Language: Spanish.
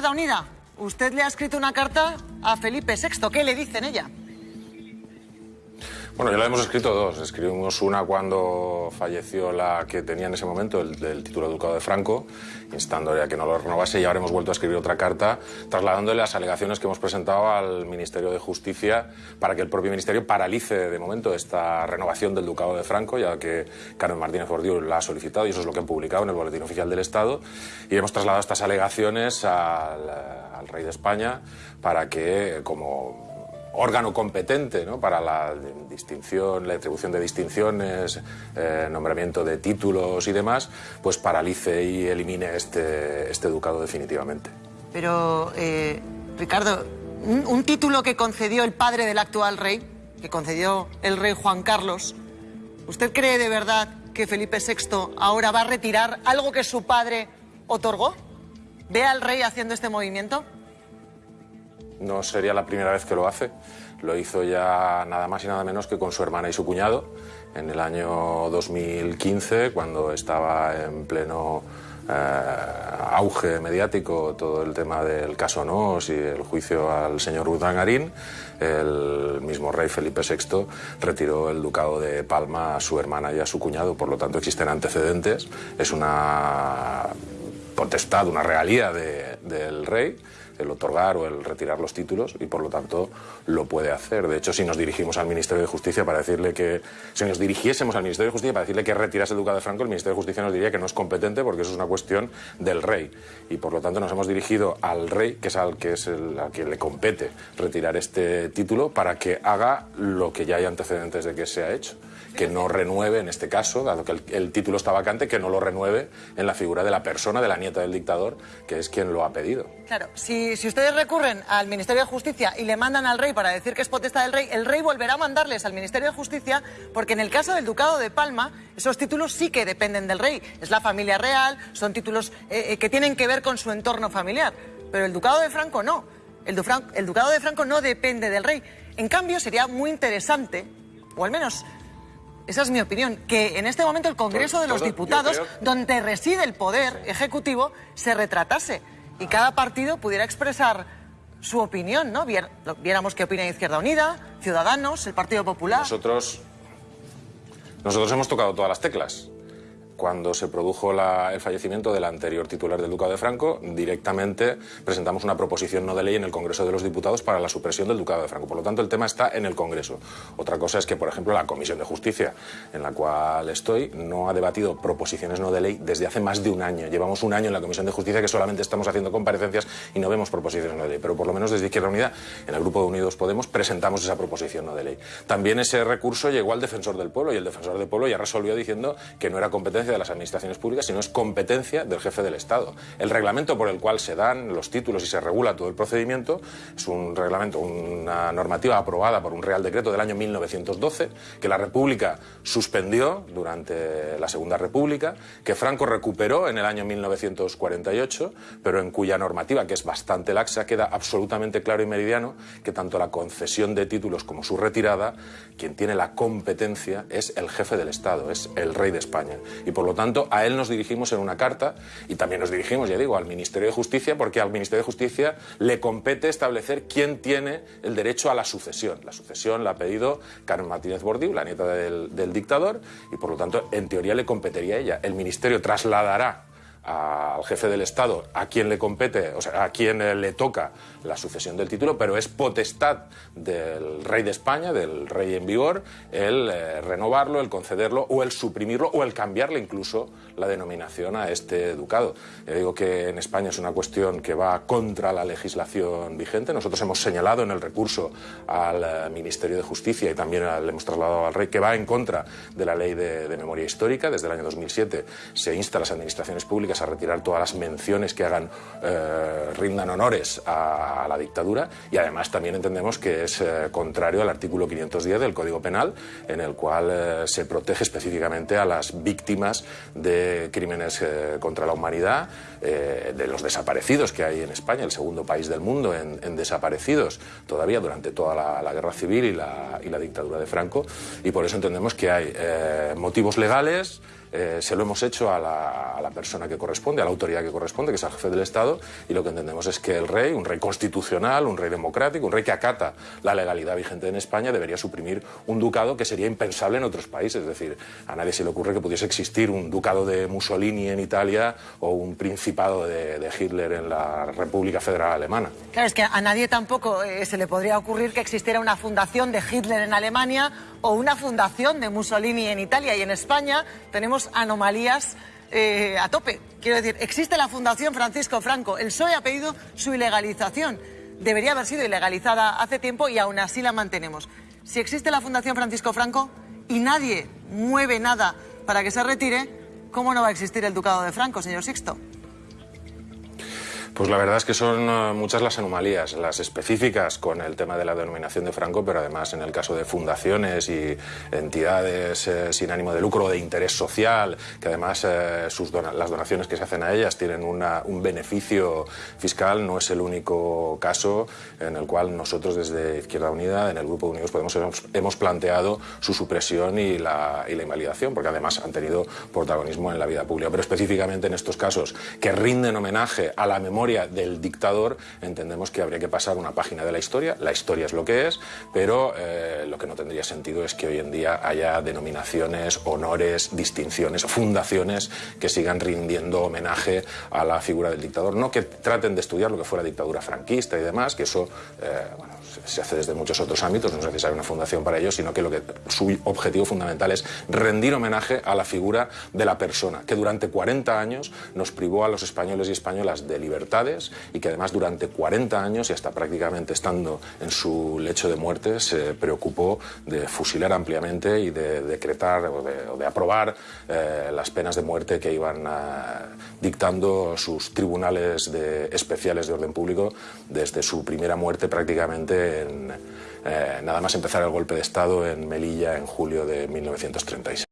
Unida, usted le ha escrito una carta a Felipe VI. ¿Qué le dice en ella? Bueno, ya la hemos escrito dos. Escribimos una cuando falleció la que tenía en ese momento el, el título de ducado de Franco, instándole a que no lo renovase, y ahora hemos vuelto a escribir otra carta trasladándole las alegaciones que hemos presentado al Ministerio de Justicia para que el propio Ministerio paralice de momento esta renovación del ducado de Franco, ya que Carmen Martínez Bordiú la ha solicitado y eso es lo que han publicado en el Boletín Oficial del Estado. Y hemos trasladado estas alegaciones al, al rey de España para que, como órgano competente ¿no? para la distinción, la atribución de distinciones, eh, nombramiento de títulos y demás, pues paralice y elimine este, este ducado definitivamente. Pero, eh, Ricardo, un, un título que concedió el padre del actual rey, que concedió el rey Juan Carlos, ¿usted cree de verdad que Felipe VI ahora va a retirar algo que su padre otorgó? ¿Ve al rey haciendo este movimiento? No sería la primera vez que lo hace. Lo hizo ya nada más y nada menos que con su hermana y su cuñado en el año 2015, cuando estaba en pleno eh, auge mediático todo el tema del caso Nos y el juicio al señor Urdangarín, el mismo rey Felipe VI retiró el ducado de Palma a su hermana y a su cuñado. Por lo tanto, existen antecedentes. Es una potestad, una realía de, del rey el otorgar o el retirar los títulos y por lo tanto lo puede hacer. De hecho, si nos dirigimos al Ministerio de Justicia para decirle que, si nos dirigiésemos al Ministerio de Justicia para decirle que retirase el ducado de Franco, el Ministerio de Justicia nos diría que no es competente porque eso es una cuestión del rey. Y por lo tanto nos hemos dirigido al rey, que es al que es el, al que le compete retirar este título, para que haga lo que ya hay antecedentes de que se ha hecho que no renueve, en este caso, dado que el, título está vacante, que no lo renueve en la figura de la persona, de la nieta del dictador, que es quien lo ha pedido. Claro, si, si ustedes recurren al Ministerio de Justicia y le mandan al rey para decir que es potestad del rey, el rey volverá a mandarles al Ministerio de Justicia, porque en el caso del Ducado de Palma, esos títulos sí que dependen del rey. Es la familia real, son títulos eh, que tienen que ver con su entorno familiar. Pero el Ducado de Franco no. El, Dufran el Ducado de Franco no depende del rey. En cambio, sería muy interesante, o al menos esa es mi opinión, que en este momento el Congreso de los Diputados, donde reside el poder ejecutivo, se retratase y cada partido pudiera expresar su opinión, ¿no? Viéramos qué opina Izquierda Unida, Ciudadanos, el Partido Popular. Nosotros, nosotros hemos tocado todas las teclas cuando se produjo el fallecimiento del anterior titular del Ducado de Franco, directamente presentamos una proposición no de ley en el Congreso de los Diputados para la supresión del Ducado de Franco. Por lo tanto, el tema está en el Congreso. Otra cosa es que, por ejemplo, la Comisión de Justicia, en la cual estoy, no ha debatido proposiciones no de ley desde hace más de un año. Llevamos un año en la Comisión de Justicia que solamente estamos haciendo comparecencias y no vemos proposiciones no de ley. Pero por lo menos desde Izquierda Unida, en el Grupo de Unidos Podemos, presentamos esa proposición no de ley. También ese recurso llegó al Defensor del Pueblo y el Defensor del Pueblo ya resolvió diciendo que no era competencia de las administraciones públicas, sino es competencia del jefe del Estado. El reglamento por el cual se dan los títulos y se regula todo el procedimiento es un reglamento, una normativa aprobada por un Real Decreto del año 1912, que la República suspendió durante la Segunda República, que Franco recuperó en el año 1948, pero en cuya normativa, que es bastante laxa, queda absolutamente claro y meridiano que tanto la concesión de títulos como su retirada, quien tiene la competencia es el jefe del Estado, es el rey de España. Lo tanto, a él nos dirigimos en una carta y también nos dirigimos, ya digo, al Ministerio de Justicia, porque al Ministerio de Justicia le compete establecer quién tiene el derecho a la sucesión. La sucesión la ha pedido Carmen Martínez Bordiú, la nieta del, dictador, y por lo tanto, en teoría le competiría a ella. El Ministerio trasladará al jefe del Estado a quien le compete, o sea, a quien le toca la sucesión del título, pero es potestad del rey de España, del rey en vigor, el eh, renovarlo, el concederlo o el suprimirlo o el cambiarle incluso la denominación a este ducado. Ya digo que en España es una cuestión que va contra la legislación vigente. Nosotros hemos señalado en el recurso al eh, Ministerio de Justicia y también le hemos trasladado al rey que va en contra de la ley de, de memoria histórica. Desde el año 2007 se insta a las administraciones públicas a retirar todas las menciones que hagan eh, rindan honores a, la dictadura. Y además también entendemos que es eh, contrario al artículo 510 del Código Penal en el cual eh, se protege específicamente a las víctimas de crímenes contra la humanidad, de los desaparecidos que hay en España, el segundo país del mundo en, en desaparecidos todavía durante toda la, la guerra civil y la, y la, dictadura de Franco. Y por eso entendemos que hay motivos legales eh, se lo hemos hecho a la, a la, persona que corresponde, a la autoridad que corresponde, que es el jefe del Estado, y lo que entendemos es que el rey, un rey constitucional, un rey democrático, un rey que acata la legalidad vigente en España, debería suprimir un ducado que sería impensable en otros países. Es decir, a nadie se le ocurre que pudiese existir un ducado de Mussolini en Italia o un principado de, de Hitler en la República Federal Alemana. Claro, es que a nadie tampoco eh, se le podría ocurrir que existiera una fundación de Hitler en Alemania o una fundación de Mussolini en Italia. Y en España tenemos anomalías eh, a tope. Quiero decir, existe la Fundación Francisco Franco. El PSOE ha pedido su ilegalización. Debería haber sido ilegalizada hace tiempo y aún así la mantenemos. Si existe la Fundación Francisco Franco y nadie mueve nada para que se retire, ¿cómo no va a existir el Ducado de Franco, señor Sixto? Pues la verdad es que son uh, muchas las anomalías, las específicas con el tema de la denominación de Franco, pero además en el caso de fundaciones y entidades eh, sin ánimo de lucro de interés social, que además eh, sus las donaciones que se hacen a ellas tienen un beneficio fiscal, no es el único caso en el cual nosotros desde Izquierda Unida, en el Grupo Unidos Podemos, hemos, hemos planteado su supresión y la, y la invalidación, porque además han tenido protagonismo en la vida pública. Pero específicamente en estos casos que rinden homenaje a la memoria del dictador, entendemos que habría que pasar una página de la historia. La historia es lo que es, pero eh, lo que no tendría sentido es que hoy en día haya denominaciones, honores, distinciones, fundaciones que sigan rindiendo homenaje a la figura del dictador. No que traten de estudiar lo que fuera dictadura franquista y demás, que eso eh, se hace desde muchos otros ámbitos, no es necesaria una fundación para ello, sino que, lo que su objetivo fundamental es rendir homenaje a la figura de la persona, que durante 40 años nos privó a los españoles y españolas de y que además durante 40 años y hasta prácticamente estando en su lecho de muerte se preocupó de fusilar ampliamente y de decretar o de, aprobar eh, las penas de muerte que iban uh, dictando sus tribunales de, especiales de orden público desde su primera muerte prácticamente en, eh, nada más empezar el golpe de Estado en Melilla en julio de 1936.